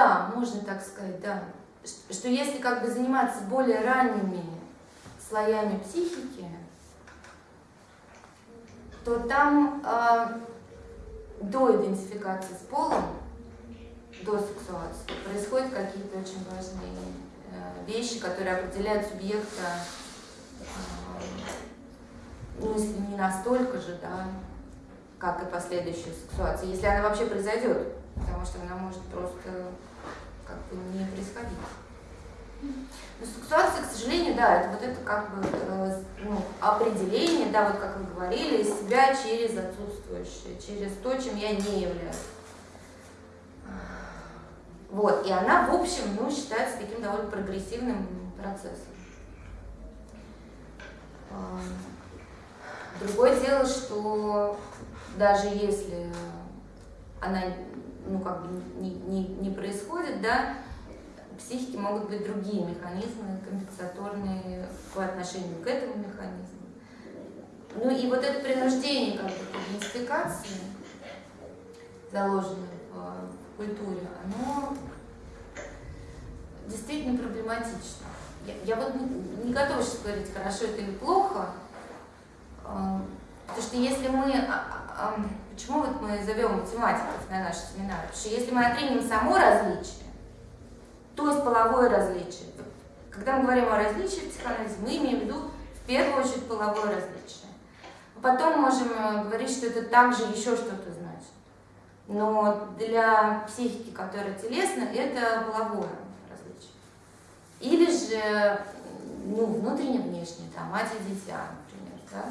да, можно так сказать, да. Что если как бы заниматься более ранними слоями психики, то там э, до идентификации с полом, до сексуации, происходят какие-то очень важные э, вещи, которые определяют субъекта, э, ну, если не настолько же, да, как и последующая сексуация, если она вообще произойдет, потому что она может просто как бы не происходить. Но сексуация, к сожалению, да, это вот это как бы э, ну, определение, да, вот как вы говорили, себя через отсутствующее, через то, чем я не являюсь. Вот, и она, в общем, ну, считается таким довольно прогрессивным процессом. Другое дело, что даже если она, ну, как бы не, не, не происходит, да, психики могут быть другие механизмы компенсаторные по отношению к этому механизму. Ну и вот это принуждение как бы к идентификации, заложенное в культуре, оно действительно проблематично. Я, я вот не, не готова сейчас говорить, хорошо это или плохо, а, потому что если мы... А, а, почему вот мы зовем математиков на наши семинары? Потому что если мы отримем само различие, то есть половое различие. Когда мы говорим о различии в психоанализе, мы имеем в виду в первую очередь половое различие. Потом можем э, говорить, что это также еще что-то значит. Но для психики, которая телесна, это половое различие. Или же ну, внутренне-внешне, там, мать и дитя, например. Да?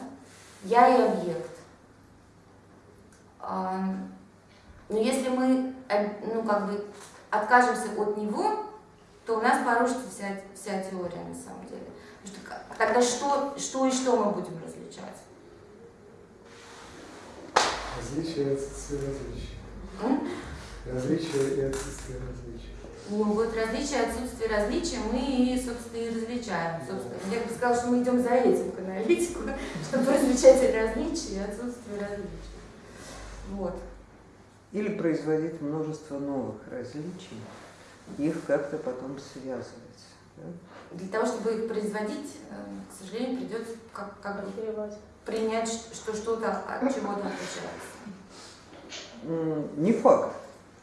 Я и объект. Но если мы ну, как бы откажемся от него, то у нас порушится вся, вся теория на самом деле. Что, тогда что, что и что мы будем различать? Различие и отсутствие различия. Различие и отсутствие различия. Ну вот различие и отсутствие различия мы, и, собственно, и различаем. Собственно. Я бы сказала, что мы идем за этим к аналитику, чтобы различать различия и отсутствие различий. Вот. Или производить множество новых различий, их как-то потом связывать. Да? Для того, чтобы их производить, э, к сожалению, придется как, как бы принять, что что-то от чего-то отличается. Не факт.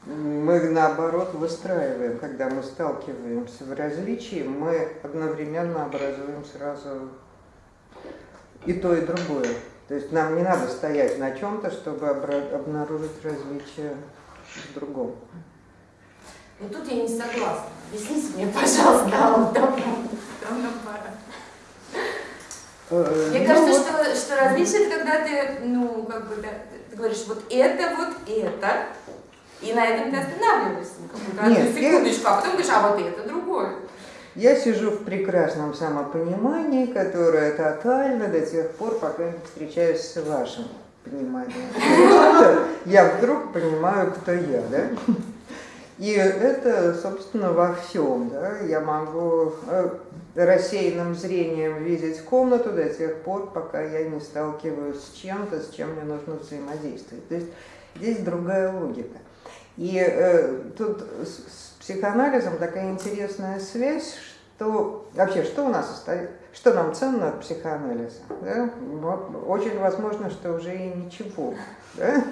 Мы наоборот выстраиваем, когда мы сталкиваемся в различии, мы одновременно образуем сразу и то, и другое. То есть нам не надо стоять на чем-то, чтобы обнаружить различия в другом. И тут я не согласна. Объясните мне, пожалуйста, давно, давно пора. Э, мне ну, кажется, вот... что, что различие это когда ты, ну, как бы, да, ты говоришь, вот это, вот это, и на этом ты останавливаешься на какую-то секундочку, я... а потом говоришь, а вот это другое. Я сижу в прекрасном самопонимании, которое тотально до тех пор, пока не встречаюсь с вашим пониманием. Я вдруг понимаю, кто я, да? И это, собственно, во всем. Да? Я могу э, рассеянным зрением видеть комнату до тех пор, пока я не сталкиваюсь с чем-то, с чем мне нужно взаимодействовать. То есть здесь другая логика. И э, тут психоанализом такая интересная связь, что вообще, что у нас остается, что нам ценно от психоанализа? Да? Очень возможно, что уже и ничего. Да?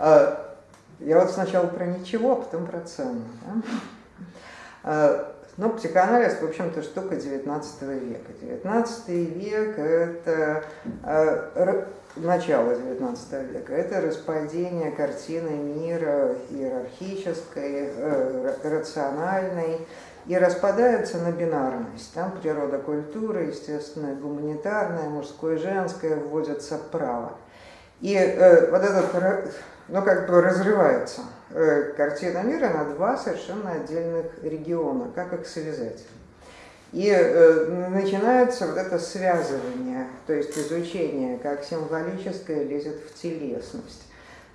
А, я вот сначала про ничего, а потом про цену. Да? А, ну, психоанализ, в общем-то, штука 19 века. 19 век – это начало 19 века, это распадение картины мира иерархической, э, рациональной, и распадается на бинарность. Там природа культуры, естественно, гуманитарная, мужское, женское, вводятся право. И э, вот этот но как бы разрывается э, картина мира на два совершенно отдельных региона. Как их связать? И э, начинается вот это связывание, то есть изучение, как символическое лезет в телесность,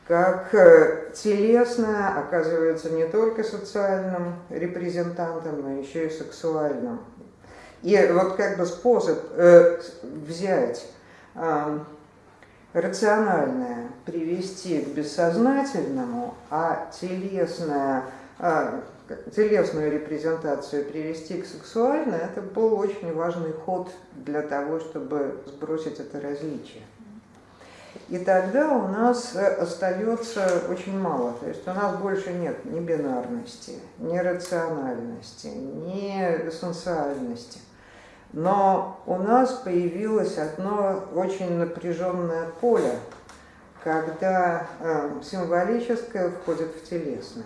как э, телесное оказывается не только социальным репрезентантом, но еще и сексуальным. И вот как бы способ э, взять э, рациональное привести к бессознательному, а телесное, а, телесную репрезентацию привести к сексуальной, это был очень важный ход для того, чтобы сбросить это различие. И тогда у нас э, остается очень мало. То есть у нас больше нет ни бинарности, ни рациональности, ни эссенциальности. Но у нас появилось одно очень напряженное поле, когда э, символическое входит в телесное.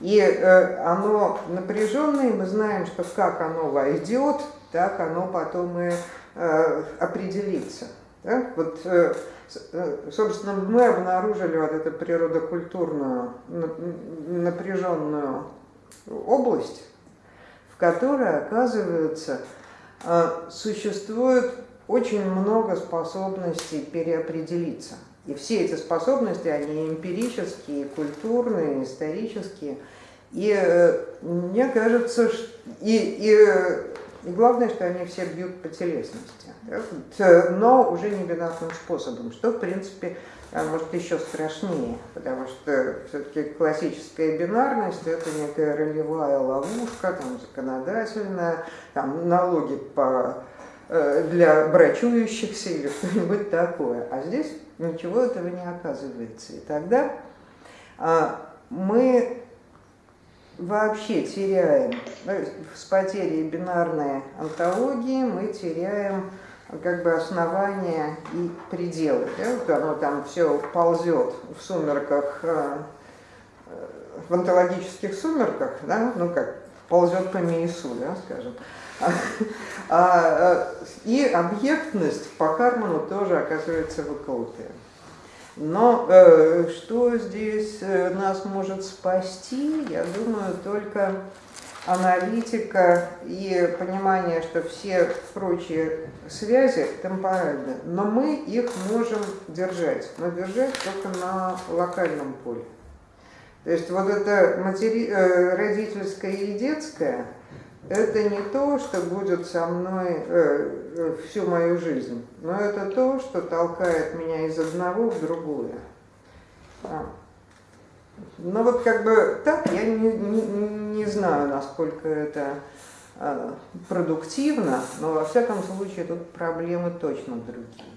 И э, оно напряженное, мы знаем, что как оно войдет, так оно потом и э, определится. Да? Вот, э, э, собственно, мы обнаружили вот эту природокультурную напряженную область, в которой, оказывается, э, существует очень много способностей переопределиться. И все эти способности, они эмпирические, культурные, исторические. И мне кажется, и, и, и главное, что они все бьют по телесности. Но уже не бинарным способом, что, в принципе, может еще страшнее, потому что все-таки классическая бинарность – это некая ролевая ловушка, там, законодательная, там, налоги по, э, для брачующихся или что-нибудь такое. А здесь ничего этого не оказывается. И тогда а, мы вообще теряем, с потерей бинарной антологии мы теряем как бы основания и пределы. Да? Вот оно там все ползет в сумерках, э, в онтологических сумерках, да? ну как, ползет по Миису, да, скажем. А, и объектность по Карману тоже оказывается выколотая. Но э, что здесь э, нас может спасти, я думаю, только аналитика и понимание, что все прочие связи темпоральны, но мы их можем держать, но держать только на локальном поле. То есть вот это матери... Э, родительское и детское, это не то, что будет со мной э, э, всю мою жизнь, но это то, что толкает меня из одного в другое. А. Ну вот как бы так, я не, не, не знаю, насколько это э, продуктивно, но во всяком случае тут проблемы точно другие.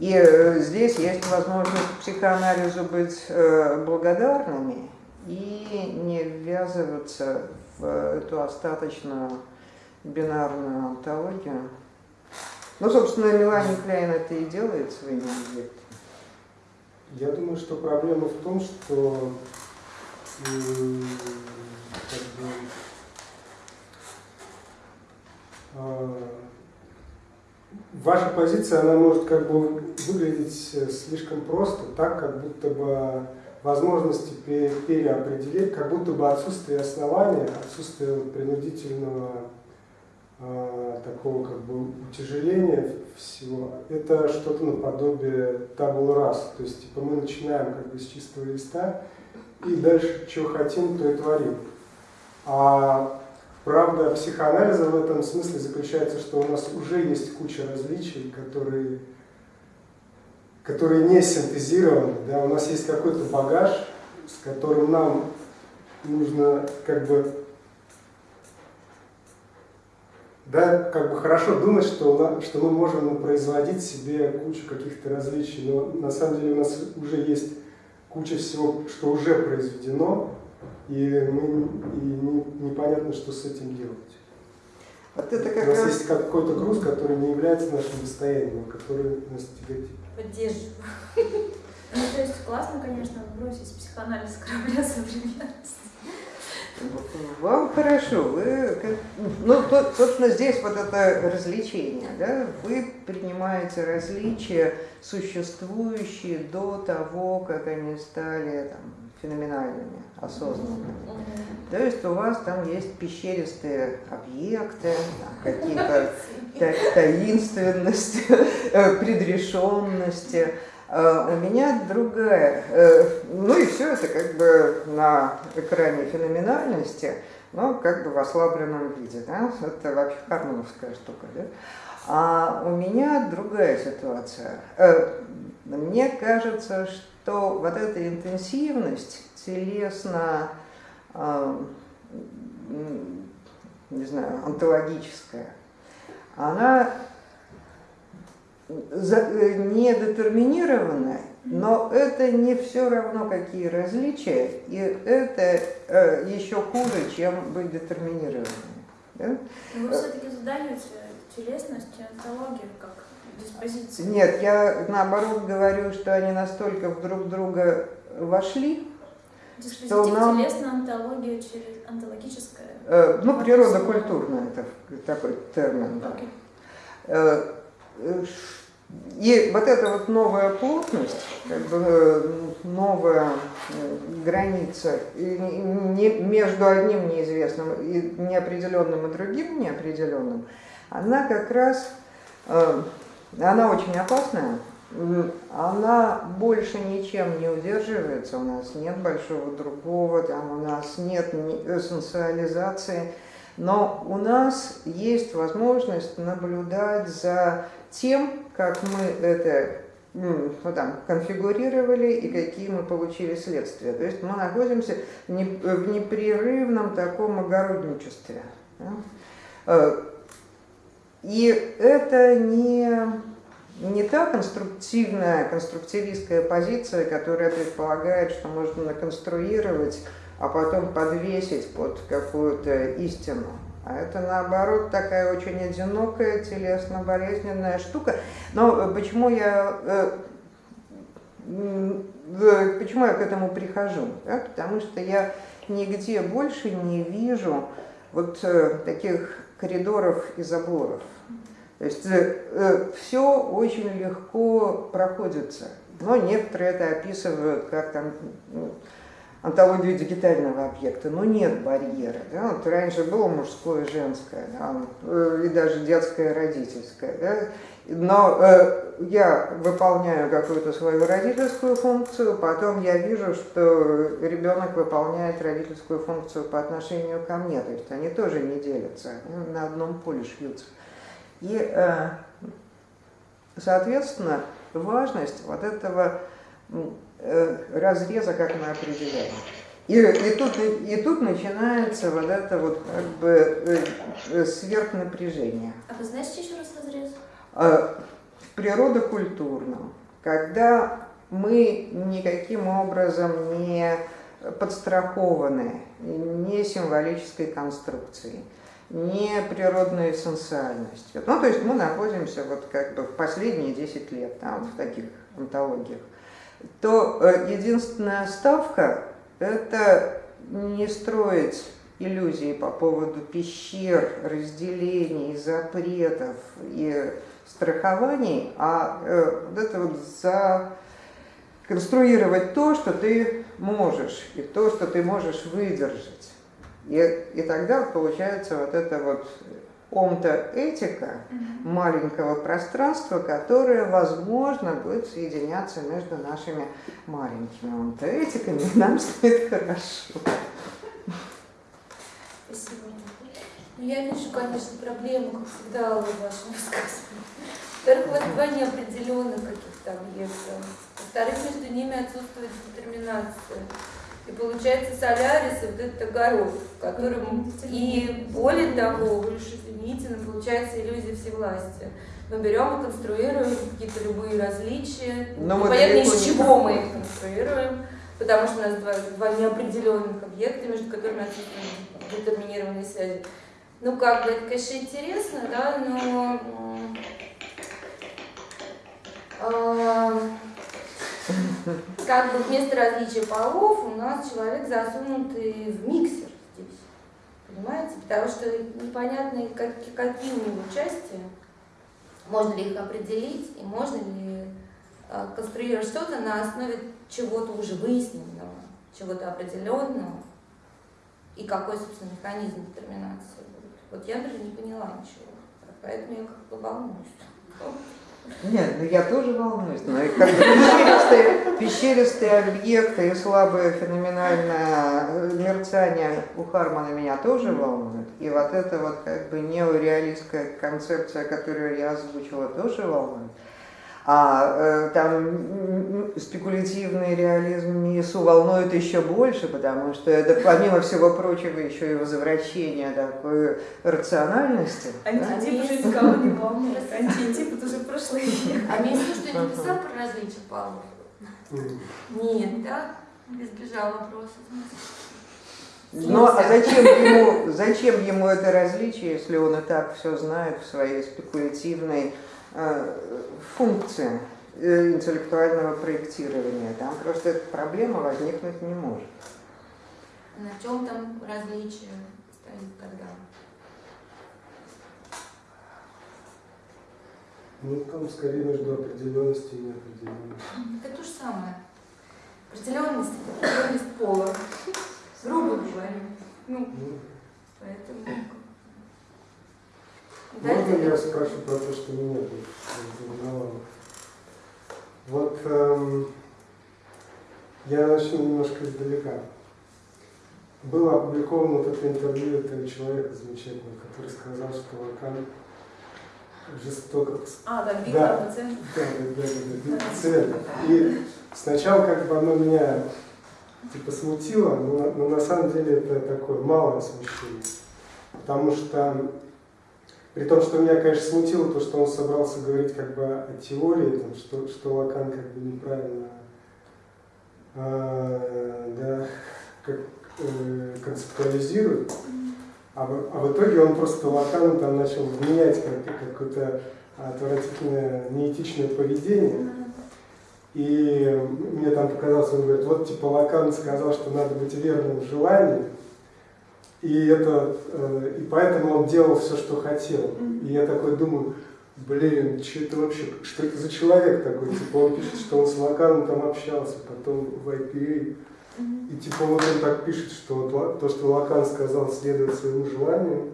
И э, здесь есть возможность психоанализу быть э, благодарными и не ввязываться в эту остаточную бинарную антологию. Ну, собственно, Мелани Кляйн это и делает своими объектами. Я думаю, что проблема в том, что как бы, э, ваша позиция, она может как бы выглядеть слишком просто, так, как будто бы возможности переопределить, как будто бы отсутствие основания, отсутствие принудительного э, такого как бы утяжеления всего, это что-то наподобие табул раз. То есть типа мы начинаем как бы с чистого листа и дальше что хотим, то и творим. А правда психоанализа в этом смысле заключается, что у нас уже есть куча различий, которые которые не синтезированы, да, у нас есть какой-то багаж, с которым нам нужно как бы, да, как бы хорошо думать, что, что мы можем производить себе кучу каких-то различий, но на самом деле у нас уже есть куча всего, что уже произведено, и, мы, и не, непонятно, что с этим делать. Вот это как у нас раз... есть какой-то груз, который не является нашим достоянием, а который нас тяготит. Поддерживаю. Ну, то есть классно, конечно, бросить психоанализ корабля современности. Вам хорошо, вы, ну, то, собственно, здесь вот это развлечение, да, вы принимаете различия, существующие до того, как они стали там, феноменальными, осознанными. То есть у вас там есть пещеристые объекты, какие-то таинственности, э, предрешенности. А у меня другая. Э, ну и все это как бы на экране феноменальности, но как бы в ослабленном виде. Да? Это вообще кармановская штука. Да? А у меня другая ситуация. Э, мне кажется, что вот эта интенсивность телесно а, не знаю, онтологическая, она не детерминированная, но это не все равно какие различия, и это э, еще хуже, чем быть детерминированным. Да? Но вы все-таки задаете телесность и онтологию как диспозиции. Нет, я наоборот говорю, что они настолько друг друга вошли, что нам... телесная онтология через онтологическая? Э, ну, природа культурная, это такой термин. Да. Okay. Э, э, и вот эта вот новая плотность, как бы э, новая граница не, между одним неизвестным и неопределенным и другим неопределенным, она как раз, она очень опасная, она больше ничем не удерживается, у нас нет большого другого, там у нас нет эссенциализации, но у нас есть возможность наблюдать за тем, как мы это ну, там, конфигурировали и какие мы получили следствия. То есть мы находимся в непрерывном таком огородничестве. Э, и это не, не та конструктивная, конструктивистская позиция, которая предполагает, что можно наконструировать, а потом подвесить под какую-то истину. А это, наоборот, такая очень одинокая, телесно-болезненная штука. Но э, почему я, э, почему я к этому прихожу? Да? Потому что я нигде больше не вижу вот э, таких коридоров и заборов. То есть все очень легко проходится. Но некоторые это описывают как там ну, антологию дигитального объекта, но нет барьера. Да? Вот раньше было мужское, женское, да? Э, и даже детское, родительское. Да? Но э, я выполняю какую-то свою родительскую функцию, потом я вижу, что ребенок выполняет родительскую функцию по отношению ко мне. То есть они тоже не делятся, они на одном поле шьются. И, э, соответственно, важность вот этого Э, разреза, как мы определяем. И, и, тут, и тут начинается вот это вот как бы э, э, сверхнапряжение. А вы знаете еще раз в природокультурном, когда мы никаким образом не подстрахованы не символической конструкцией, не природной эссенциальностью. Ну, то есть мы находимся вот как бы в последние 10 лет там, в таких антологиях то э, единственная ставка – это не строить иллюзии по поводу пещер, разделений, запретов и страхований, а э, вот это вот за конструировать то, что ты можешь, и то, что ты можешь выдержать. И, и тогда получается вот это вот омта-этика маленького пространства, которое, возможно, будет соединяться между нашими маленькими омта-этиками, и нам станет хорошо. Спасибо. Ну, я вижу, конечно, проблему, как всегда, в вашем высказывании. Во-первых, вот два неопределенных каких-то объектов. Во-вторых, между ними отсутствует детерминация. И получается солярис, вот этот огород, в котором и более того, вы извините, но получается иллюзия всевластия. Мы берем и конструируем какие-то любые различия. Но Непонятно, из чего мы их конструируем, потому что у нас два, два неопределенных объекта, между которыми отсутствуют детерминированные связи. Ну, как бы, это, конечно, интересно, да, но... Э, как бы вместо различия полов у нас человек засунутый в миксер здесь. Понимаете? Потому что непонятно, как, какие у него части, можно ли их определить, и можно ли э, конструировать что-то на основе чего-то уже выясненного, чего-то определенного, и какой, собственно, механизм детерминации. Вот я даже не поняла ничего, поэтому я как бы волнуюсь. Нет, ну я тоже волнуюсь, но как пещеристые, пещеристые объекты и слабое феноменальное мерцание у Хармана меня тоже волнует. И вот эта вот как бы неореалистская концепция, которую я озвучила, тоже волнует. А э, там спекулятивный реализм МИСУ волнует еще больше, потому что это, помимо всего прочего, еще и возвращение такой рациональности. да? Антитип уже никого не волнует. Антитип это уже прошлый век. А Месси что-нибудь писал про различия полов? М. Нет, да? Избежал вопроса. Ну а зачем ему, зачем ему это различие, если он и так все знает в своей спекулятивной э, функции э, интеллектуального проектирования? Там просто эта проблема возникнуть не может. На чем там различие стоит тогда? Ну, там скорее между определенностью и неопределенностью. Это то же самое. Определенность, определенность пола. Грубо говоря. Ну, Ну, поэтому... Можно я спрошу про то, что меня волновало? Вот эм, я начну немножко издалека. Было опубликовано вот это интервью этого человека замечательного, который сказал, что Лакан жестоко... А, да, Да. Виктор Пациент. Да, да, да, да, да, цвет. И сначала как бы оно меня типа смутило, но, но на самом деле это такое малое смущение. Потому что при том, что меня, конечно, смутило то, что он собрался говорить как бы о теории, там, что, что Лакан как бы неправильно э, да, как, э, концептуализирует, а в, а в итоге он просто Лакану там начал вменять как, какое-то отвратительное, неэтичное поведение. И мне там показалось, он говорит, вот типа Лакан сказал, что надо быть верным в желании, и, это, э, и поэтому он делал все, что хотел. И я такой думаю, блин, что это вообще, что это за человек такой? Типа он пишет, что он с Лаканом там общался, потом в IPA. И типа вот он так пишет, что вот то, что Лакан сказал следовать своему желанию,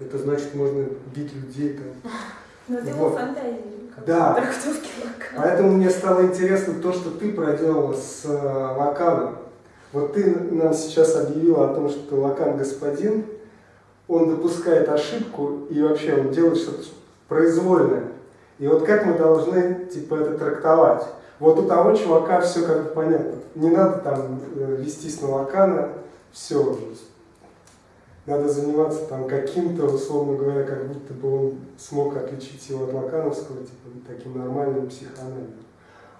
это значит можно бить людей там. Это его Вот. фантазии. Да. Поэтому мне стало интересно то, что ты проделала с э, Лаканом. Вот ты нам сейчас объявила о том, что Лакан господин, он допускает ошибку и вообще он делает что-то произвольное. И вот как мы должны типа это трактовать? Вот у того чувака все как бы понятно. Не надо там э, вестись на Лакана, все уже. Надо заниматься там каким-то, условно говоря, как будто бы он смог отличить его от лакановского, типа таким нормальным психоанализом.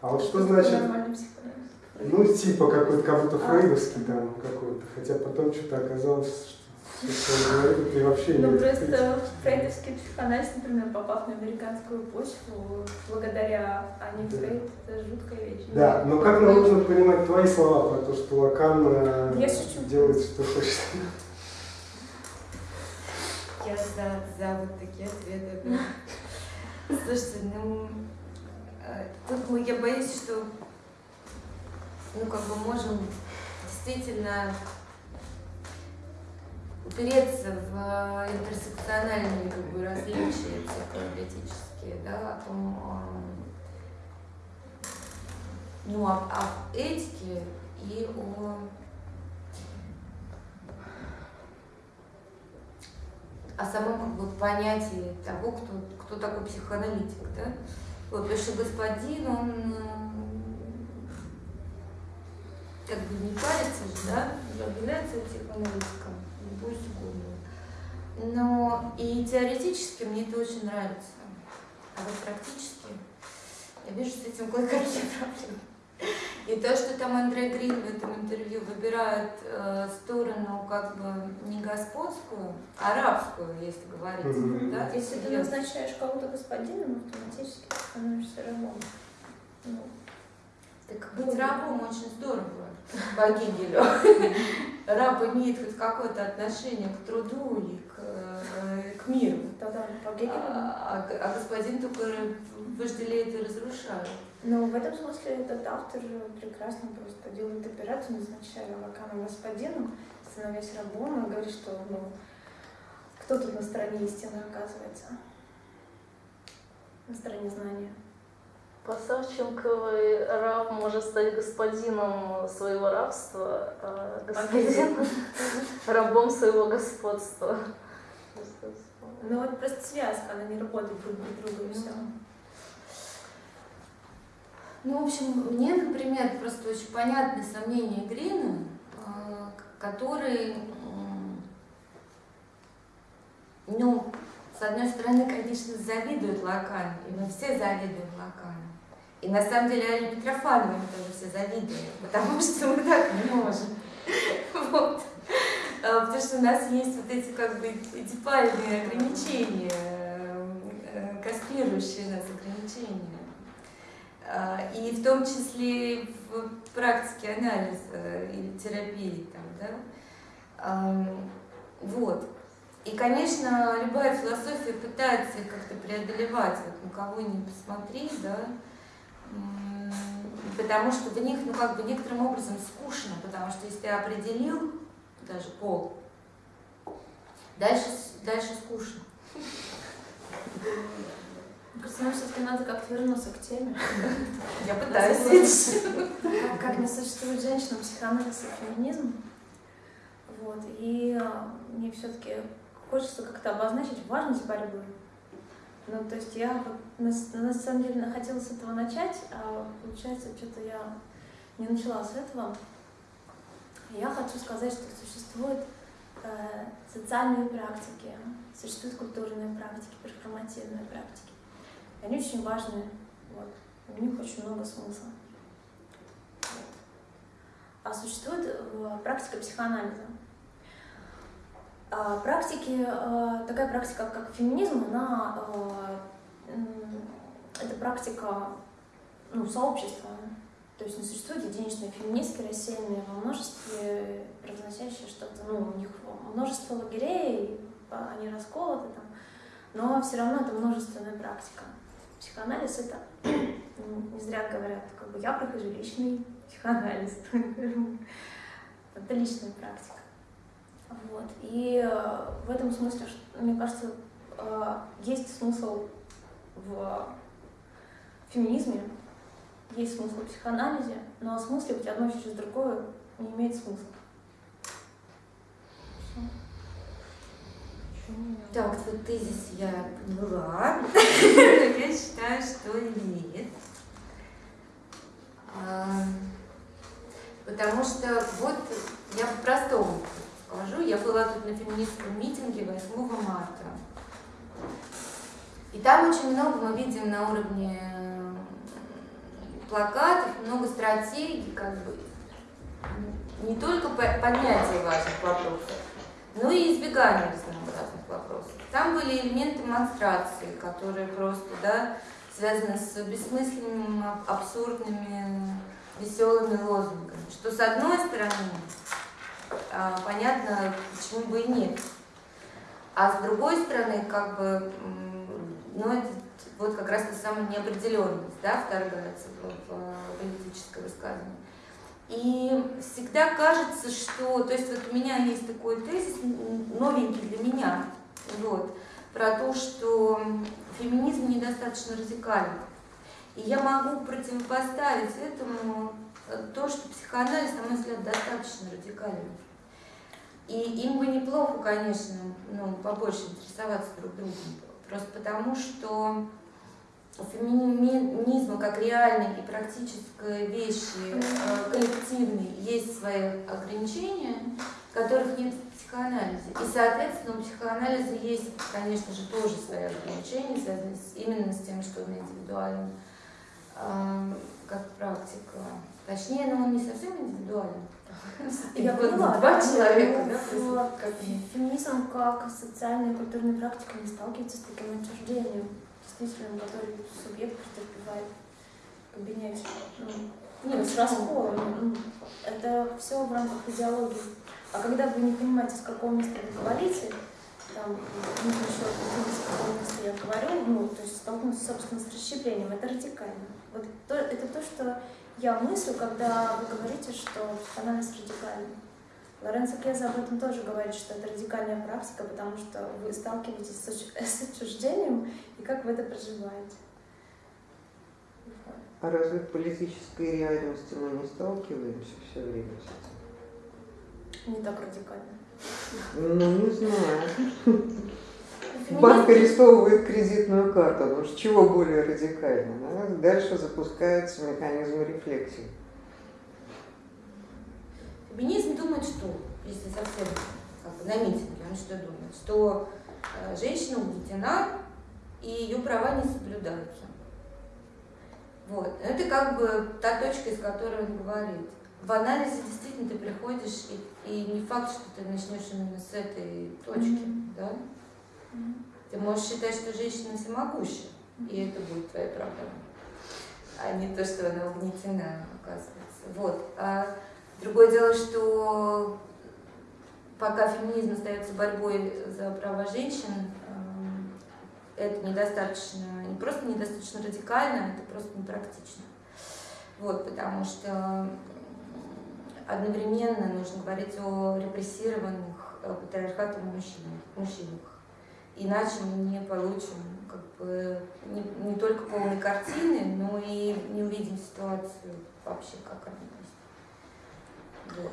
А вот что значит, Нормальный психоанализ. Ну типа какой-то, как будто А. фрейдовский там какой-то, хотя потом что-то оказалось, что все, что он говорит, и вообще Ну, просто фрейдовский психоанализ, например, попав на американскую почву, благодаря Ани Да. Фрейд, это жуткая вещь. Да, но как нам нужно понимать твои слова про то, что Лакан э, делает, что хочет? Я за, за вот такие ответы. Слушайте, ну, э, тут мы, я боюсь, что, ну, как бы можем действительно упереться в э, интерсекциональные как бы, различия психоаналитические, да, о том, э, ну, об, об этике и о о самом как бы, понятии того, кто, кто такой психоаналитик. Да? Вот, потому что господин, он э, как бы не парится же, да, является психоаналитиком, не пусть угодно. Но и теоретически мне это очень нравится. А вот практически я вижу с этим кое-какие проблемы. И то, что там Андрей Грин в этом интервью выбирает э, сторону как бы не господскую, а арабскую, если говорить. Мгм. Да? Если ты назначаешь кого-то господином, автоматически ты становишься рабом. Ну, Так быть рабом очень здорово по Гегелю. Раб имеет хоть какое-то отношение к труду и к, э, к миру. тогда по Гегелю. А, а- а господин только вожделеет и разрушает. Но в этом смысле этот автор прекрасно просто делает операцию, назначая Лакана господином, становясь рабом, и говорит, что ну, кто тут на стороне истины оказывается? На стороне знания. Посавченковый раб может стать господином своего рабства, а господин рабом своего господства. Ну вот просто связка, она не работает друг без друга и все. Ну, в общем, мне, например, просто очень понятны сомнения Грина, э, который, ну, с одной стороны, конечно, завидует Лакану, и мы все завидуем Лакану. И на самом деле Аля Митрофановой тоже все завидуем, потому что мы так не можем. Вот. А, Потому что у нас есть вот эти как бы эдипальные ограничения, э, кастрирующие нас ограничения. А, И в том числе в практике анализа или терапии. Там, да? Вот. И, конечно, любая философия пытается как-то преодолевать, вот на кого ни посмотри, да, потому что в них, ну, как бы некоторым образом скучно, потому что если ты определил даже пол, дальше, дальше скучно. Кажется, нам все-таки надо как-то вернуться к теме. Я пытаюсь. Как, как не существует женщина, психоанализ и феминизм. Вот. И а, мне все-таки хочется как-то обозначить важность борьбы. Ну, то есть я на, на самом деле хотела с этого начать, а получается, что-то я не начала с этого. Я хочу сказать, что существуют э, социальные практики, существуют культурные практики, перформативные практики. Они очень важны, вот. у них очень много смысла. Вот. А существует э, практика психоанализа. А практики, э, такая практика, как феминизм, она м, это практика ну, сообщества. То есть не существуют единичные феминистки, рассеянные во множестве, произносящие что-то, ну, у них множество лагерей, а, они расколоты там, но все равно это множественная практика. Психоанализ это, не зря говорят, как бы я прохожу личный психоанализ. Это личная практика. Вот. И э, в этом смысле, мне кажется, э, есть смысл в феминизме, есть смысл в психоанализе, но смыслить одно через другое не имеет смысла. Так, вот тезис я поняла. Я считаю, что имеет. А, Потому что вот я по-простому скажу, я была тут на феминистском митинге 8 марта. И там очень много мы видим на уровне плакатов, много стратегий, как бы не только по- поднятие важных вопросов, но и избегание разнообразных вопросов. Там были элементы монстрации, которые просто, да, связаны с бессмысленными, аб- абсурдными, веселыми лозунгами. Что с одной стороны, понятно, почему бы и нет. А с другой стороны, как бы, ну, это вот как раз та самая неопределенность, да, вторгается в, в политическое высказывание. И всегда кажется, что, то есть вот у меня есть такой тезис, новенький для меня, вот, про то, что феминизм недостаточно радикален. И я могу противопоставить этому то, что психоанализ, на мой взгляд, достаточно радикален. И им бы неплохо, конечно, ну, побольше интересоваться друг другом. Просто потому, что у феминизма как реальной и практической вещи, э, коллективной, есть свои ограничения, которых нет в психоанализе. И, соответственно, у психоанализа есть, конечно же, тоже свои ограничения, связанные именно с тем, что он индивидуален, э, как практика. Точнее, но он не совсем индивидуален. Я поняла, два человека, ну, да. Феминизм как социальная и культурная практика не сталкивается с таким отчуждением, действительно, который субъект претерпевает кабинете. Ну, нет, с расколом. Ну, Это все в рамках идеологии. А когда вы не понимаете, с какого места вы говорите, там, нужно еще определить, с какого места я говорю, ну, то есть столкнуться, собственно, с расщеплением, это радикально. Вот то, это то, что я мыслю, когда вы говорите, что психоанализ радикальный. Лоренцо Кеза об этом тоже говорит, что это радикальная практика, потому что вы сталкиваетесь с отч- с отчуждением, и как вы это проживаете. А разве в политической реальности мы не сталкиваемся все время с этим? Не так радикально. Ну, не знаю. банк арестовывает кредитную карту. Ну, чего более радикально? да? Дальше запускается механизм рефлексии. Феминизм думает, что, если совсем как бы на митинге, он что думает? Что э, женщина угнетена, и ее права не соблюдаются. Вот. Это как бы та точка, из которой он говорит. В анализе действительно ты приходишь, и, и не факт, что ты начнешь именно с этой точки, Мгм. да? Ты можешь считать, что женщина всемогуща, и это будет твоя проблема, а не то, что она угнетена, оказывается. Вот. А другое дело, что пока феминизм остается борьбой за права женщин, эм, это недостаточно, не просто недостаточно радикально, это просто непрактично. Вот, потому что одновременно нужно говорить о репрессированных э, патриархатом мужчинах, мужчинах. Иначе мы не получим как бы, не, не только полной картины, но и не увидим ситуацию вообще, как она есть. Вот.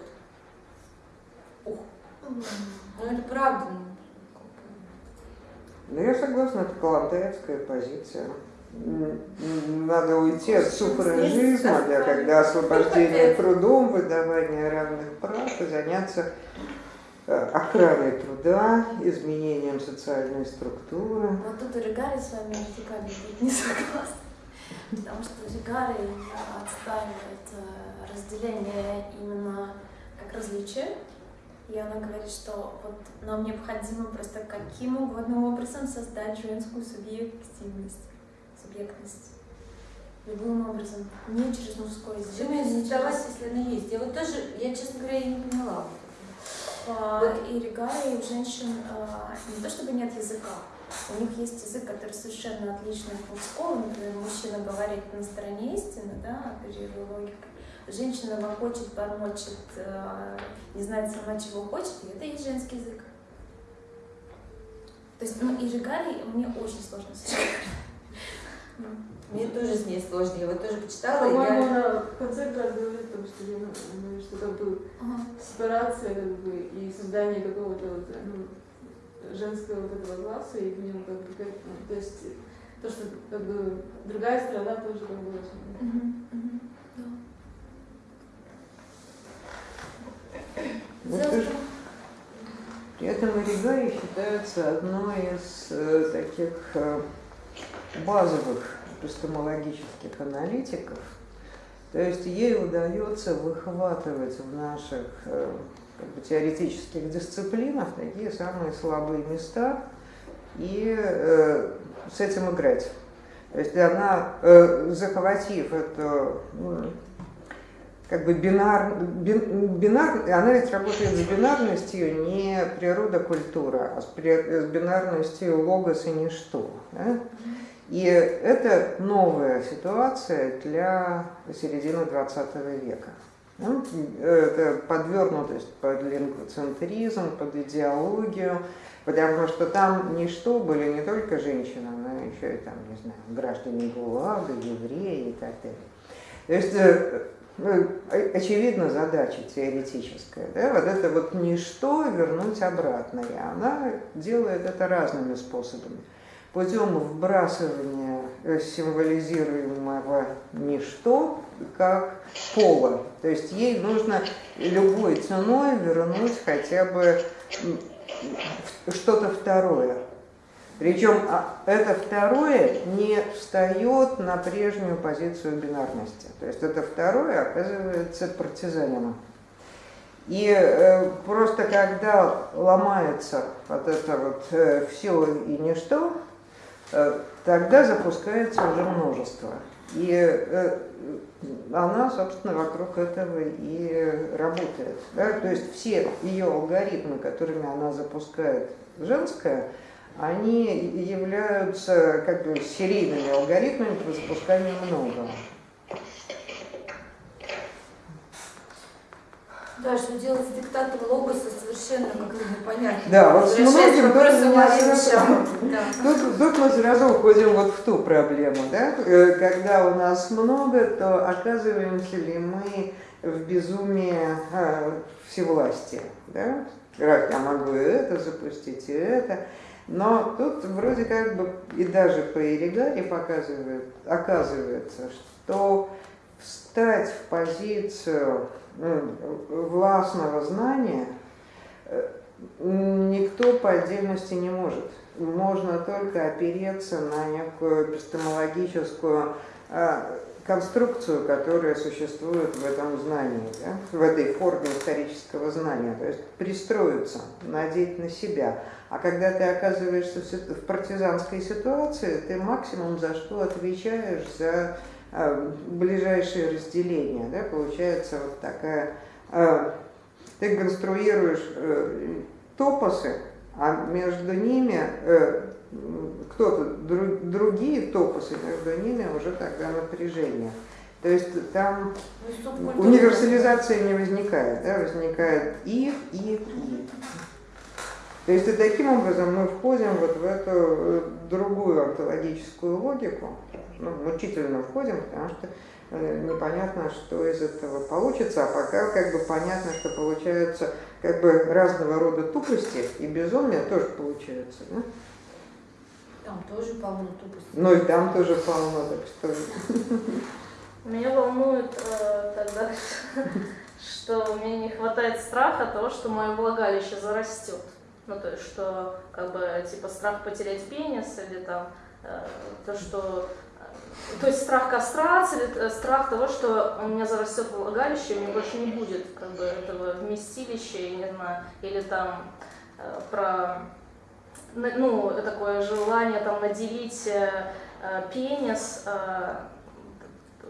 Ух. Ну это правда. ну. Да я согласна, это калантаевская позиция. Надо уйти от суфражизма, да, когда освобождение трудом, выдавание равных прав и заняться охраной труда, изменением социальной структуры. Вот тут Ригари с вами радикально не согласна. Потому что Ригари отстаивает э, разделение именно как различие. И она говорит, что вот нам необходимо просто каким угодно образом создать женскую субъективность, субъектность. Любым образом, не через мужской язык. Через- если она есть? Я вот тоже, я, честно говоря, и не поняла. А, И Ригари у женщин а, не то чтобы нет языка, у них есть язык, который совершенно отличный от мужского. Например, мужчина говорит на стороне истины, да, оперируя логикой. Женщина хочет, бормочет, а, не знает сама, чего хочет, и это и есть женский язык. То есть, ну, и Ригари мне очень сложно с. Мне тоже с ней сложно. Я вот тоже почитала, и По-моему, я... она в конце как говорит о том, что, ну, что как бы Ага. сепарация как бы, и создание какого-то вот, ну, женского вот этого класса, и в нем как бы, как, ну, то есть то, что как бы другая сторона тоже как бы Мгм, мгм, да. Вот При этом Оригари считается одной из э, таких э, базовых эпистемологических аналитиков. То есть ей удается выхватывать в наших э, как бы, теоретических дисциплинах такие самые слабые места и э, с этим играть. То есть она, э, захватив эту м, как бы бинар, бин- бинар, она ведь работает с бинарностью не природа-культура, а с, при- с бинарностью логос и ничто. да? И это новая ситуация для середины 20 века. Ну, Это подвернутость под лингвоцентризм, под идеологию, потому что там ничто были не только женщины, но еще и там, не знаю, граждане ГУЛАГа, евреи и так далее. То есть э, ну, о- очевидна задача теоретическая, да, вот это вот ничто вернуть обратно, и она делает это разными способами. Путем вбрасывания э, символизируемого ничто как пола. То есть ей нужно любой ценой вернуть хотя бы что-то второе. Причем а, это второе не встает на прежнюю позицию бинарности. То есть это второе оказывается партизанином. И э, просто когда ломается вот это вот все и ничто, э, тогда запускается уже множество. И э, она, собственно, вокруг этого и работает. Да? То есть все ее алгоритмы, которыми она запускает женское, они являются как бы серийными алгоритмами по запусканию многого. Да, что делать с диктатом логоса совершенно как-то непонятно. Да, вот многим тоже Мишам. Да. Тут, тут мы сразу уходим вот в ту проблему, да? Э, когда у нас много, то оказываемся ли мы в безумии э, всевластия, да? Я могу это запустить, и это. Но тут вроде как бы и даже по Иригаре показывает, оказывается, что встать в позицию ну, властного знания э, никто по отдельности не может. Можно только опереться на некую эпистемологическую а, конструкцию, которая существует в этом знании, да, в этой форме исторического знания, то есть пристроиться, надеть на себя. А когда ты оказываешься в партизанской ситуации, ты максимум за что отвечаешь за э, ближайшие разделения. Да, получается вот такая, э, ты конструируешь э, топосы, а между ними э, кто-то, друг, другие топосы, между ними уже тогда напряжение. То есть там ну, универсализация не возникает, да, возникает и, и, и. То есть и таким образом мы входим вот в эту э, другую онтологическую логику, ну, мучительно входим, потому что э, непонятно, что из этого получится, а пока как бы понятно, что получается как бы разного рода тупости и безумия тоже получается. Да? Там тоже полно тупости. Ну и там тоже полно, так что... Меня волнует э, тогда, что мне не хватает страха того, что мое влагалище зарастет. Ну, то есть, что, как бы, типа, страх потерять пенис или там, э, то, что... Э, то есть страх кастрации, э, страх того, что у меня зарастет влагалище, у меня больше не будет, как бы, этого вместилища, я не знаю, или там э, про ну, такое желание там наделить э, э, пенис э,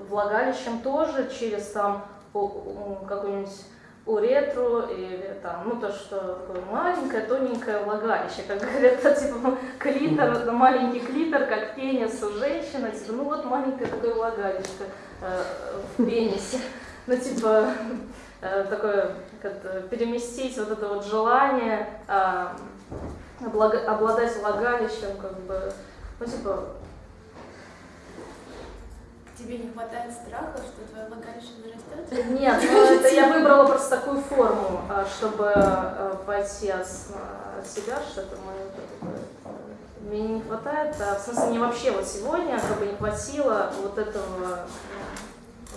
влагалищем тоже через там какую-нибудь уретру или там, ну то, что такое маленькое, тоненькое влагалище, как говорят, типа клитор, маленький клитор, как пенис у женщины, типа, ну вот маленькое такое влагалище э, в пенисе, ну типа э, такое, как переместить вот это вот желание э, обладать влагалищем, как бы, ну типа... Тебе не хватает страха, что твое влагалище нарастет? Нет, ну это я выбрала просто такую форму, а, чтобы а, пойти от, от себя, что-то мое мне не хватает, а, в смысле не вообще вот сегодня, как бы не хватило вот этого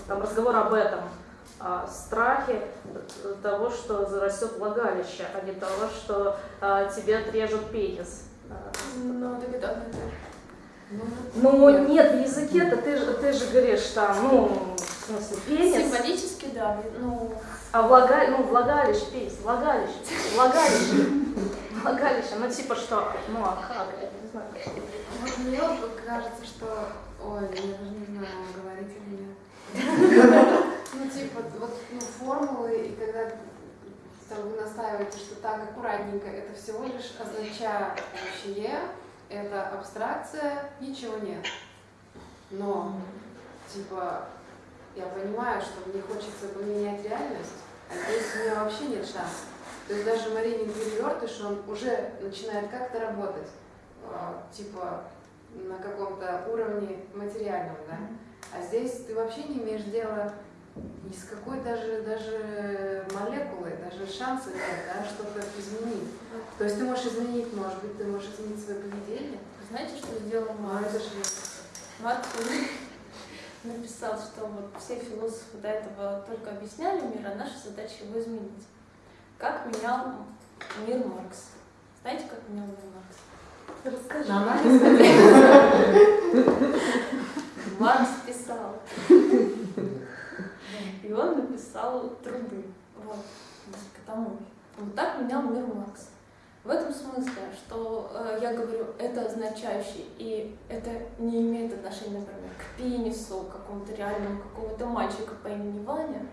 там разговора об этом, а, страхе того, что зарастет влагалище, а не того, что а, тебе отрежут пенис. Ну, так это ну, ну нет. нет, в языке-то ты, ты же говоришь там, ну, в смысле, пенис. Символически, да, ну... А влага, ну, влагалище, пенис, влагалище, влагалище, влагалище, ну, типа что, ну, а как, я не знаю. Вот мне кажется, что, ой, я даже не знаю, говорить или нет. Ну, типа, вот ну, формулы, и когда там, вы настаиваете, что так аккуратненько, это всего лишь означающее, это абстракция, ничего нет. Но, типа, я понимаю, что мне хочется поменять реальность, а здесь у меня вообще нет шансов. То есть даже Маринин перевертыш, он уже начинает как-то работать, а, типа, на каком-то уровне материальном, да? А здесь ты вообще не имеешь дела ни с какой даже, даже молекулой, даже шанса нет, да, что-то изменить. То есть ты можешь изменить, может быть, ты можешь изменить свое поведение. Знаете, что сделал Марк? это же... Марк написал, что вот все философы до этого только объясняли мир, а наша задача его изменить. Как менял мир Маркс? Знаете, как менял мир Маркс? Расскажи. Маркс писал. Он написал труды. Вот, к тому. Вот так менял мир Маркс. В этом смысле, что э, я говорю, это означающий, и это не имеет отношения, например, к пенису, какому-то реальному какого-то мальчика по имени Ваня.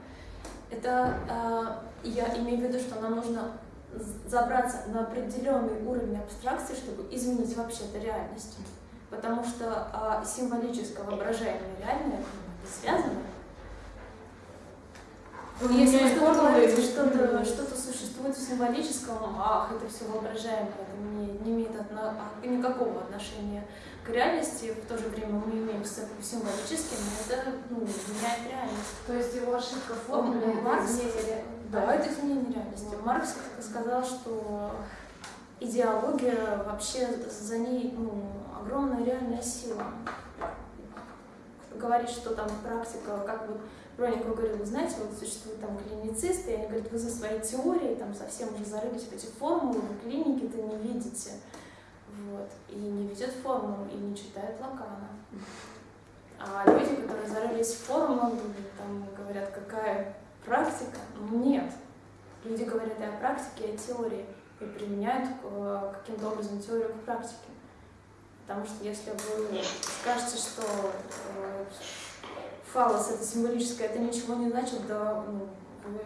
Это э, я имею в виду, что нам нужно забраться на определенный уровень абстракции, чтобы изменить вообще-то реальность. Потому что э, символическое воображаемое реальное связано ну, если что-то что, существует в символическом, ах, это все воображаемое, это не, не имеет отно, а, никакого отношения к реальности, в то же время мы имеем с символическим, это ну, меняет реальность. То есть его ошибка в формуле Маркс, изменение, да, это изменение реальности. Маркс сказал, что идеология, вообще за ней ну, огромная реальная сила. Говорит, что там практика, как вот Броник говорил, вы знаете, вот существуют там клиницисты, и они говорят, вы за свои теории там совсем уже зарылись в эти формулы, вы клиники-то не видите. Вот. И не видят формулу, и не читают Лакана. А люди, которые зарылись в формулу, там говорят, какая практика? Нет. Люди говорят и о практике, и о теории, и применяют каким-то образом теорию к практике. Потому что если вы скажете, что э, фалос это символическое, это ничего не значит, да ну, вы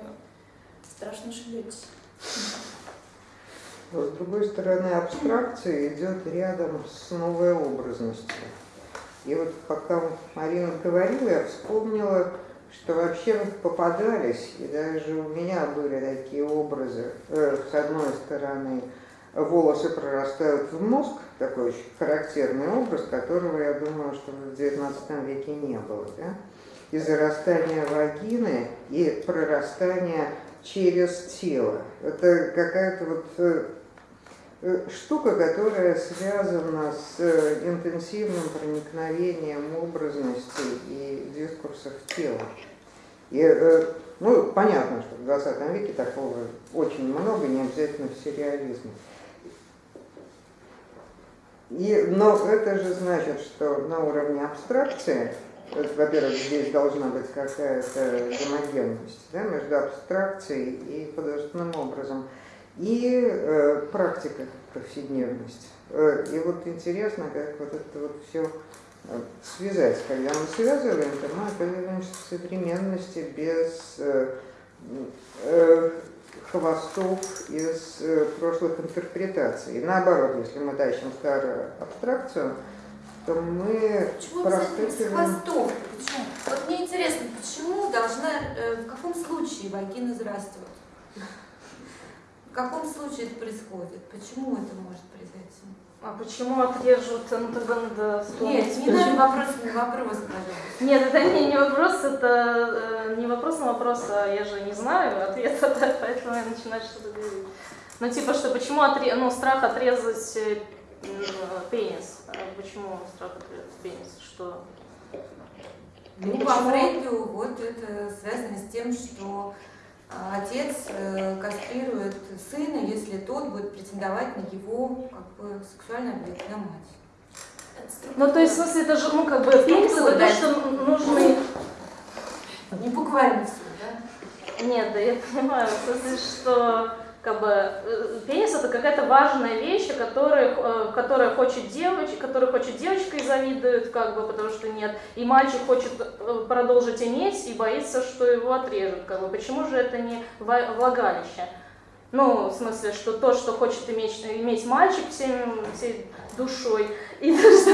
страшно ошибетесь. Но, с другой стороны, абстракция идет рядом с новой образностью. И вот пока Марина говорила, я вспомнила, что вообще попадались, и даже у меня были такие образы, э, с одной стороны, волосы прорастают в мозг, такой очень характерный образ, которого, я думаю, что в XIX веке не было, да? И зарастание вагины, и прорастание через тело. Это какая-то вот э, э, штука, которая связана с э, интенсивным проникновением образности и дискурсов тела. И, ну, понятно, что в 20 веке такого очень много, не обязательно в сериализме. И, но это же значит, что на уровне абстракции во-первых, здесь должна быть какая-то гомогенность да, между абстракцией и художественным образом, и э, практика, повседневность. Э, и вот интересно, как вот это вот все э, связать. Когда мы связываем, то мы оказываемся в современности без э, э, хвостов из э, прошлых интерпретаций. И наоборот, если мы тащим старую абстракцию, то мы Почему с хвостов? Почему? Вот мне интересно, почему должна, э, в каком случае вагина зарастет? В каком случае это происходит? Почему это может произойти? А почему отрежут НТБНД? Нет, не надо вопрос, не вопрос, пожалуйста. Нет, это не, не вопрос, это э, не вопрос на вопрос, а я же не знаю ответа, поэтому я начинаю что-то говорить. Ну, типа, что почему отре... ну, страх отрезать э, пенис. Почему страх отрезать пенис? Что? Ну, по Фрейду вот это связано с тем, что а, отец э, кастрирует сына, если тот будет претендовать на его как бы, сексуальный объект, на мать. Ну, то есть, в смысле, это же, ну, как бы, пенис, это то, что нужны... Не буквально все, да? Нет, да я понимаю, в смысле, что как бы э, пенис это какая-то важная вещь, которая, э, которая хочет девочка, которая хочет девочка и завидует, как бы, потому что нет. И мальчик хочет э, продолжить иметь и боится, что его отрежут. Как бы. Почему же это не влагалище? Ну, в смысле, что то, что хочет иметь, иметь мальчик всем, всей душой, и то, что,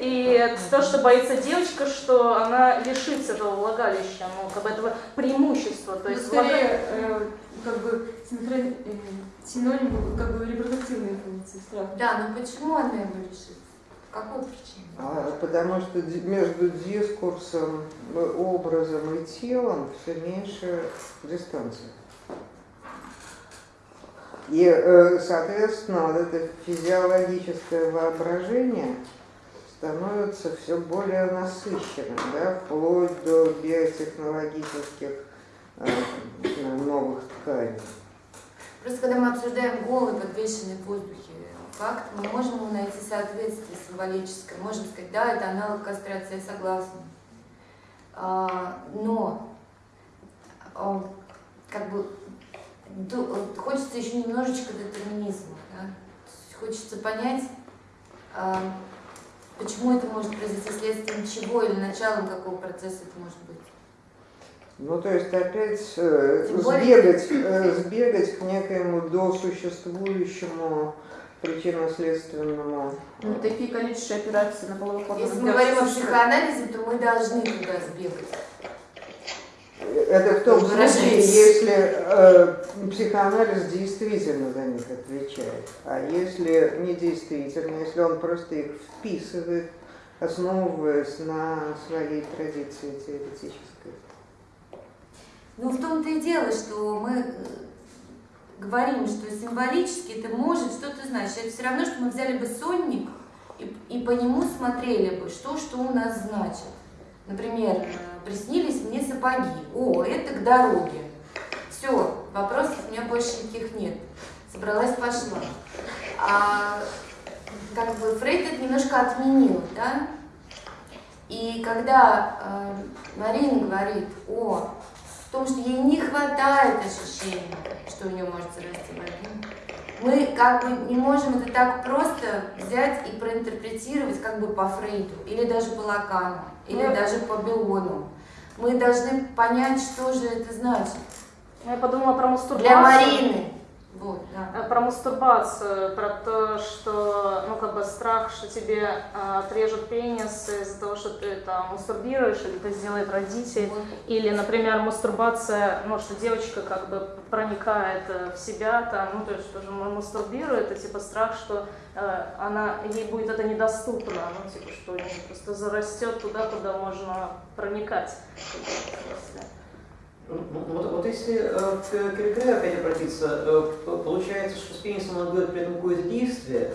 и то, что боится девочка, что она лишится этого влагалища, ну, как бы этого преимущества. То есть, ну, скорее, э, как бы синхрон, э, синоним как бы репродуктивной функции страха. Да, но почему она его лишится? Какой причине? А, потому что между дискурсом, образом и телом все меньше дистанции. И, э, соответственно, вот это физиологическое воображение становится все более насыщенным, да, вплоть до биотехнологических э, новых тканей. Просто когда мы обсуждаем голый, подвешенный в воздухе факт, мы можем ему найти соответствие символическое, можем сказать, да, это аналог кастрации, я согласна. А, но а, как бы хочется еще немножечко детерминизма. Да? Хочется понять, а, почему это может произойти следствием чего или началом какого процесса это может быть. Ну, то есть опять э, сбегать, э, сбегать к некоему досуществующему причинно-следственному. Ну, такие количество операций на половых Если мы говорим о психоанализе, то мы должны туда сбегать. Это в том случае, если э, психоанализ действительно за них отвечает. А если не действительно, если он просто их вписывает, основываясь на своей традиции теоретической. Ну, в том-то и дело, что мы говорим, что символически это может что-то значить. Это все равно, что мы взяли бы сонник и, и по нему смотрели бы, что, что у нас значит. Например, э, приснились мне сапоги. О, это к дороге. Все, вопросов у меня больше никаких нет. Собралась, пошла. А как бы Фрейд это немножко отменил, да? И когда э, Марина говорит о том, что ей не хватает ощущения, что у нее может зарасти вагина, мы как бы не можем это так просто взять и проинтерпретировать как бы по Фрейду, или даже по Лакану, или Ну, даже по Биону. Мы должны понять, что же это значит. Я подумала про мастурбацию. Для Марины. Вот, да. Э, Про мастурбацию, про то, что, ну, как бы страх, что тебе э, отрежут пенис из-за того, что ты там мастурбируешь, или это сделает родитель. Вот. Или, например, мастурбация, ну, что девочка как бы проникает э, в себя, там, ну, то есть тоже мастурбирует, и типа страх, что э, она, ей будет это недоступно, ну, типа, что у нее просто зарастет туда, куда можно проникать каком-то смысле. Ну, ну, вот, вот если э, к Киркере опять обратиться, э, получается, что с пенисом надо делать при этом какое-то действие.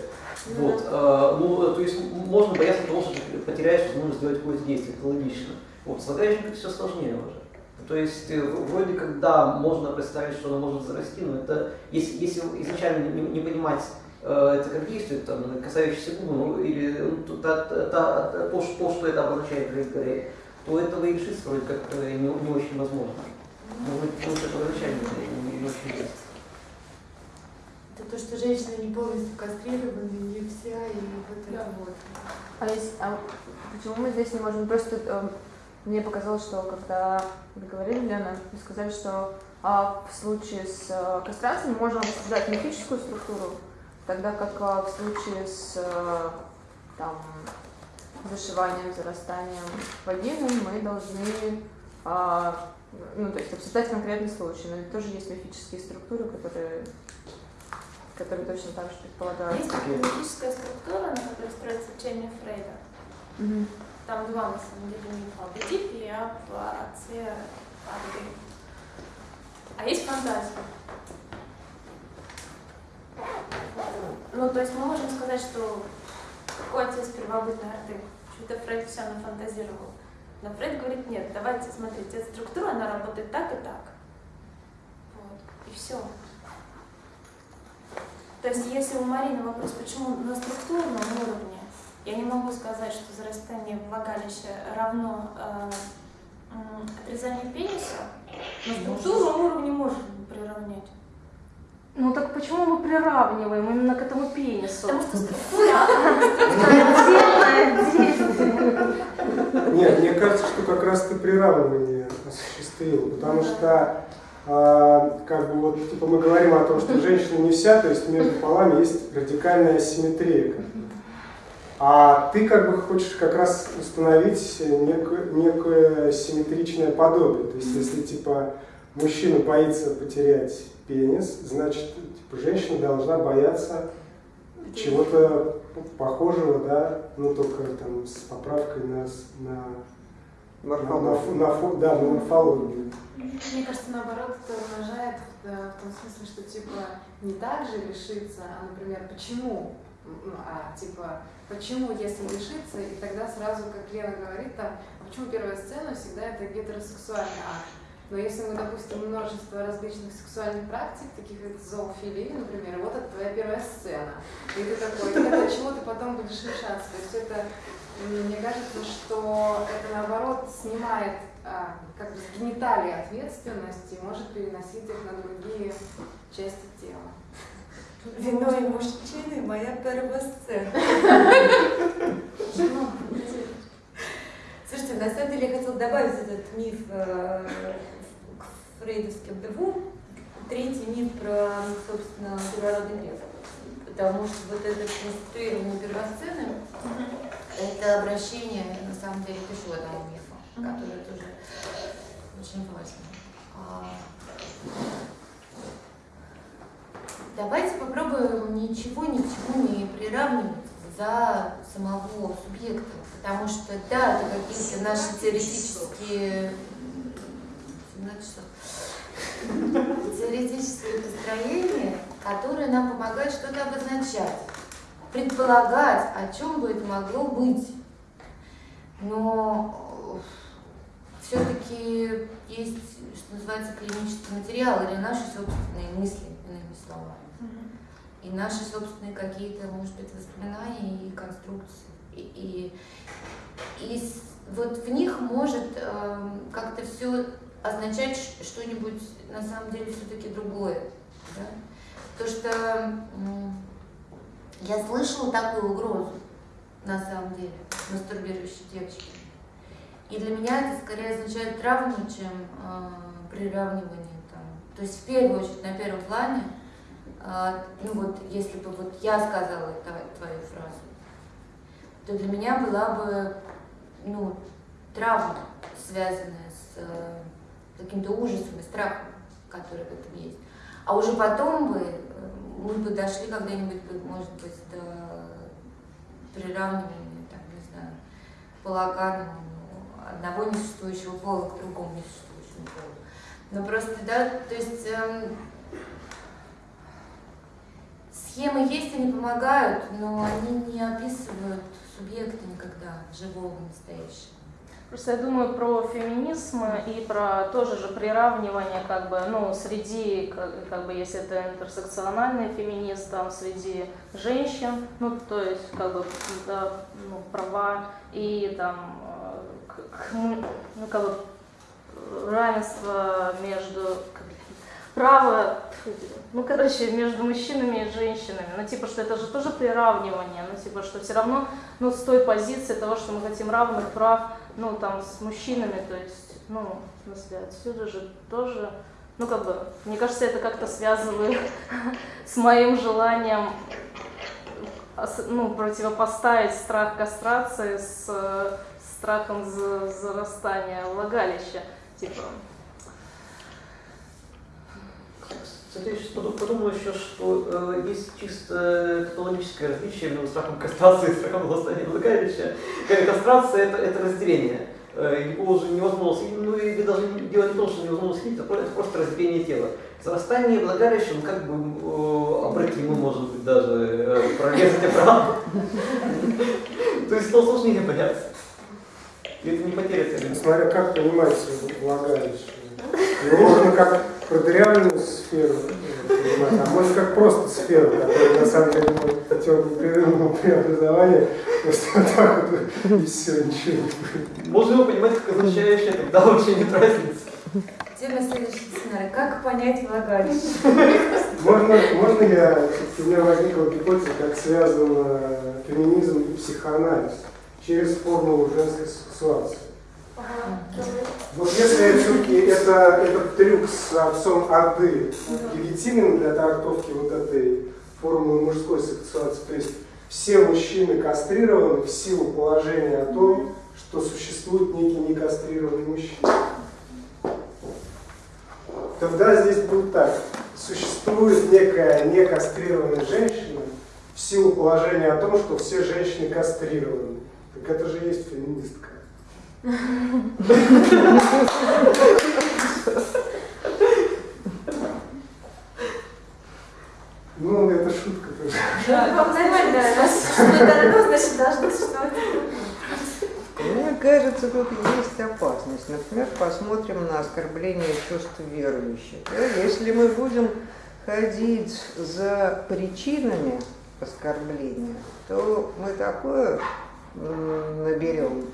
Вот, э, ну, то есть можно бояться того, что ты потеряешь возможность сделать какое-то действие, это логично. Вот, с влагалищем все сложнее уже. То есть э, в- вроде как да, можно представить, что она может зарасти, но это если, если изначально не, не понимать э, это как действие, там, касающееся губы, ну, или ну, то, та- та- та- то, что- то, что это обозначает для Киркере, то этого и решиться вроде как э, не, не очень возможно. Может быть, потому что первоначально не. Это то, что женщины не полностью кастрированы, не вся, и вот это вот. А, есть, а почему мы здесь не можем? Просто э, мне показалось, что когда вы говорили, Лена, вы сказали, что а, в случае с э, кастрацией мы можем обсуждать мифическую структуру, тогда как а, в случае с э, там, зашиванием, зарастанием вагины мы должны а, ну, то есть обсуждать конкретный случай, но ведь тоже есть мифические структуры, которые, которые точно так же предполагают. Есть мифическая структура, на которой строится учение Фрейда. Мгм. Там два, на самом деле, мифа об Эдипе и об отце Арды. А есть фантазия. Ну, то есть мы можем сказать, что какой отец первобытной Орды? Что-то Фрейд все нафантазировал. Но Фрейд говорит, нет, давайте смотрите, эта структура, она работает так и так. Вот. И все. То есть, если у Марины вопрос, почему на структурном уровне, я не могу сказать, что зарастание влагалища равно э, отрезанию пениса, но структурном уровне можно приравнять. Ну так почему мы приравниваем именно к этому пенису? Потому что структура, Отдельно, отдельно. Нет, мне кажется, что как раз ты приравнивание осуществил, потому что а, как бы вот типа мы говорим о том, что женщина не вся, то есть между полами есть радикальная асимметрия. как бы. А ты как бы хочешь как раз установить некое, некое симметричное подобие. То есть если типа мужчина боится потерять пенис, значит типа, женщина должна бояться чего-то похожего, да, ну только там с поправкой на, на, на, на, на фо- да, на морфологию. Мне кажется, наоборот, это умножает в, э, в том смысле, что типа не так же лишиться, а, например, почему, ну, а типа почему, если лишиться, и тогда сразу, как Лена говорит, там, а почему первая сцена всегда это гетеросексуальный акт. Но если мы, допустим, множество различных сексуальных практик, таких как зоофилии, например, вот это твоя первая сцена. И ты такой, и тогда чего ты потом будешь лишаться? То есть это, мне кажется, что это наоборот снимает а, как бы с гениталии ответственность и может переносить их на другие части тела. Вино и мужчины моя первая сцена. Слушайте, на самом деле я хотела добавить этот миф э, фрейдовским двум. Третий миф про, собственно, первородный грех. Потому что вот это конструирование первосцены, это обращение, на самом деле, к еще одному мифу, который тоже очень важен. А, Давайте попробуем ничего ни к чему не приравнивать за самого субъекта, потому что да, это какие-то наши теоретические м, 17 часов. теоретические построения, которое нам помогает что-то обозначать, предполагать, о чем бы это могло быть. Но все-таки есть, что называется, клинический материал или наши собственные мысли, иными словами. И наши собственные какие-то, может быть, воспоминания и конструкции. И, и, и вот в них может э, как-то все означать что-нибудь на самом деле все-таки другое. Да? То, что я слышала такую угрозу, на самом деле, мастурбирующей девочки. И для меня это скорее означает травму, чем э, приравнивание. Там. То есть в первую очередь, на первом плане, э, ну вот если бы вот я сказала твою фразу, то для меня была бы ну, травма, связанная с э, каким-то ужасом и страхом, который в этом есть. А уже потом бы э, мы бы дошли когда-нибудь, может быть, до приравнивания, там, не знаю, полаганному одного несуществующего пола к другому несуществующему полу. Но просто, да, то есть эм, схемы есть, они помогают, но они не описывают субъекта никогда, живого, настоящего. Просто я думаю про феминизм и про тоже же приравнивание, как бы, ну, среди, как, как бы, если это интерсекциональный феминист, там, среди женщин, ну, то есть, как бы, да, ну, права и там, э, к, ну, как бы, равенство между, право, ну, короче, между мужчинами и женщинами. Ну, типа, что это же тоже приравнивание. Ну, типа, что все равно, ну, с той позиции того, что мы хотим равных прав, ну, там, с мужчинами, то есть, ну, в смысле, отсюда же тоже, ну, как бы, мне кажется, это как-то связывает с моим желанием, ну, противопоставить страх кастрации с страхом зарастания влагалища. Типа, Кстати, я сейчас подумал еще, что э, есть чисто каталогическое различие между страхом кастрации и страхом властания влагалища. Кастрация это, это разделение. Э, его уже невозможно слить, ну или даже дело не в том, что невозможно слить, это просто разделение тела. Зарастание влагалища, ну как бы э, обратимо, может быть, даже э, прорезать обратно. То есть то сложнее понять. И это не потеря цели. Смотря как понимать влагалище. Его можно как продырявленную сферу понимать, а может как просто сферу, которая на самом деле может путем непрерывного преобразования просто вот так вот и все, ничего не Можно его понимать как означающее, тогда вообще нет разницы. Тема следующего семинара. Как понять влагалище? Можно, можно я, у меня возникла гипотеза, как связан феминизм и психоанализ через формулу женской сексуации. Вот если все-таки это, этот трюк с отцом Орды легитимен для трактовки вот этой формулы мужской сексуации, то есть все мужчины кастрированы в силу положения о том, что существует некий некастрированный мужчина. Тогда здесь будет так. Существует некая некастрированная женщина в силу положения о том, что все женщины кастрированы. Так это же есть феминистка. Ну, это шутка тоже. Да, нормально, да. значит, должно существовать. Мне кажется, тут есть опасность. Например, посмотрим на оскорбление чувств верующих. Если мы будем ходить за причинами оскорбления, то мы такое наберем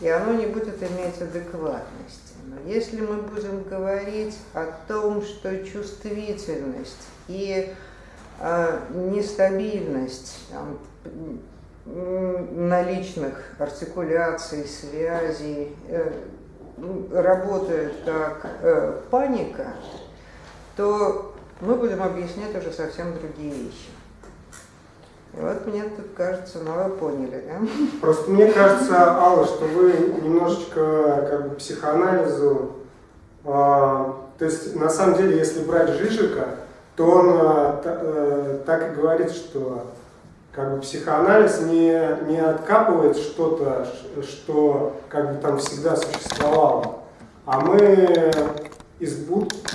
и оно не будет иметь адекватности. Но если мы будем говорить о том, что чувствительность и э, нестабильность там, наличных артикуляций, связей э, работают как э, паника, то мы будем объяснять уже совсем другие вещи. И вот мне тут кажется, ну вы поняли, да? Просто мне кажется, Алла, что вы немножечко как бы психоанализу, а, то есть на самом деле, если брать Жижика, то он а, а, так и говорит, что как бы психоанализ не, не откапывает что-то, что как бы там всегда существовало, а мы из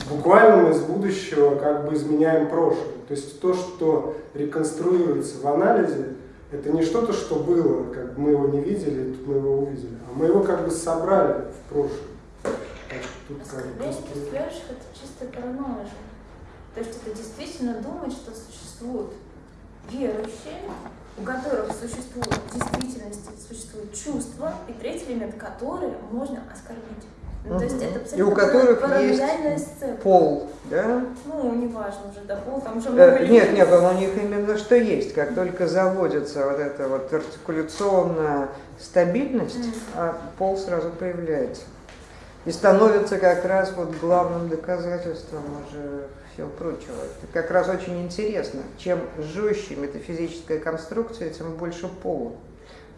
буквально из будущего как бы изменяем прошлое. То есть то, что реконструируется в анализе, это не что-то, что было, как бы мы его не видели, тут мы его увидели, а мы его как бы собрали в прошлом. Тут как бы Оскорбление просто- представляющих это чистая паранойя. То есть это действительно думать, что существуют верующие, у которых существует в действительности существует чувство, и третий элемент, который можно оскорбить. Ну, то есть это И абсолютно у которых есть сцепка. Пол, да? Ну, неважно уже, да, пол, там уже много Э. Нет, нет, у них именно что есть. Как только заводится вот эта вот артикуляционная стабильность, Мгм. а пол сразу появляется. И становится как раз вот главным доказательством уже всего прочего. Это как раз очень интересно. Чем жестче метафизическая конструкция, тем больше пола.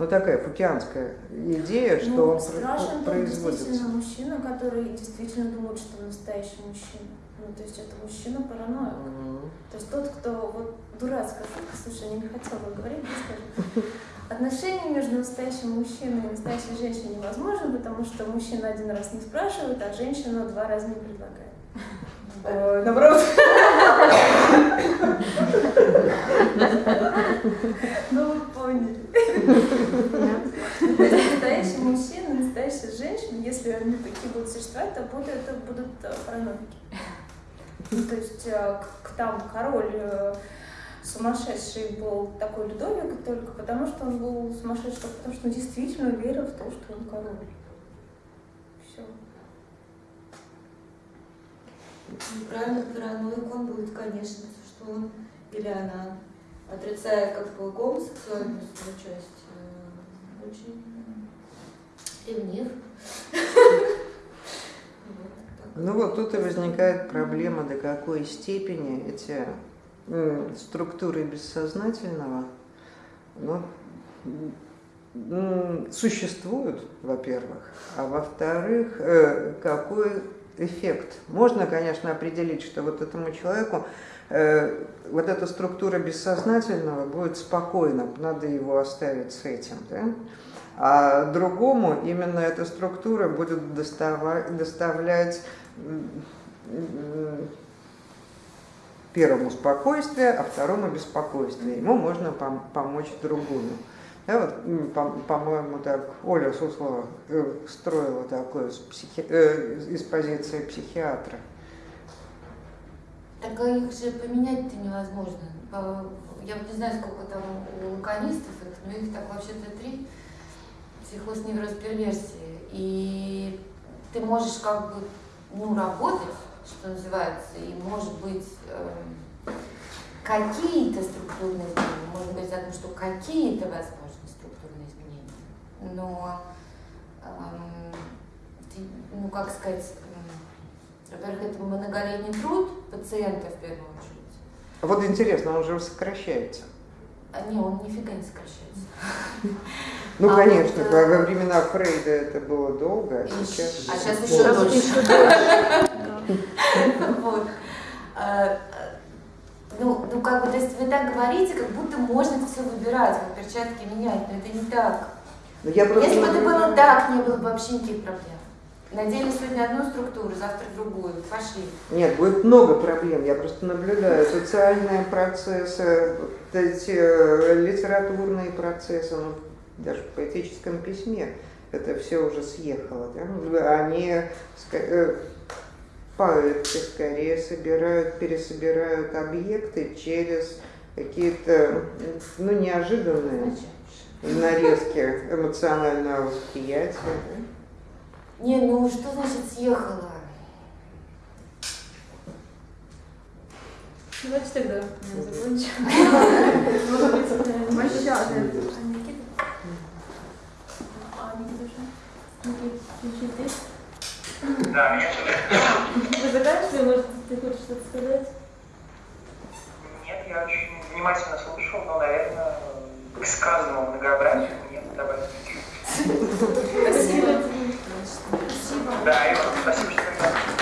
Ну такая футианская идея, что ну, он страшен производится. действительно мужчина, который действительно думает, что он настоящий мужчина. Ну, то есть это мужчина параноик. Мгм. То есть тот, кто вот дурацкая шутка, слушай, я не хотела бы говорить, не скажу. Отношения между настоящим мужчиной и настоящей женщиной невозможно, потому что мужчина один раз не спрашивает, а женщина два раза не предлагает. Э, Наоборот. Ну, вы поняли. Настоящий мужчина, настоящая женщина, если они такие будут существовать, то будут, это будут э, параноики. Ну, то есть э, к- к- там король э, сумасшедший был такой Людовик только потому, что он был сумасшедший, только потому что он действительно верил в то, что он король. Все. Правильно, параноик он будет, конечно, что он или она, отрицая как бы гомосексуальную свою часть, э, очень ревнив. Так. Ну вот тут и возникает проблема, до какой степени эти структуры бессознательного ну, существуют, во-первых, а во-вторых, э, какой эффект. Можно, конечно, определить, что вот этому человеку э, вот эта структура бессознательного будет спокойно, надо его оставить с этим, да? А другому именно эта структура будет достава- доставлять первому спокойствие, а второму беспокойствие. Ему можно пом- помочь другому. Да, вот, м, по- по-моему, так Оля Суслова э, строила такое с психи- э, из позиции психиатра. Так а их же поменять-то невозможно. Я не знаю, сколько там у лаконистов их, но их так вообще-то три. Психоз, невроз. И ты можешь как бы, ну, работать, что называется, и может быть эм, какие-то структурные изменения, можно говорить о том, что какие-то возможны структурные изменения, но, эм, ты, ну, как сказать, во-первых, это многолетний труд пациента в первую очередь. А Вот интересно, он же сокращается. А не, он нифига не сокращается. Ну, А конечно, вот, во э, времена Фрейда это было долго, а сейчас... А сейчас Еще дольше. А, а, Ну, ну, как бы, то есть вы так говорите, как будда можно это все выбирать, как перчатки менять, но это не так. Ну, я просто Если бы это было так, не было бы вообще никаких проблем. Надели сегодня одну структуру, завтра другую. Пошли. Нет, будет много проблем. Я просто наблюдаю социальные процессы, вот эти э, литературные процессы, ну, даже в поэтическом письме это все уже съехало. Да? Они ска- э, поэтки скорее собирают, пересобирают объекты через какие-то ну, неожиданные нарезки эмоционального восприятия. да. Не, ну что значит съехала? Давайте тогда закончим. Мощадая. А Никита? А Никита уже? Никита, включи здесь. Да, меня слышно? Вы заканчивали, может, ты хочешь что-то сказать? Нет, я очень внимательно слушал, но, наверное, к сказанному Спасибо. Спасибо. Да, Ива, спасибо, что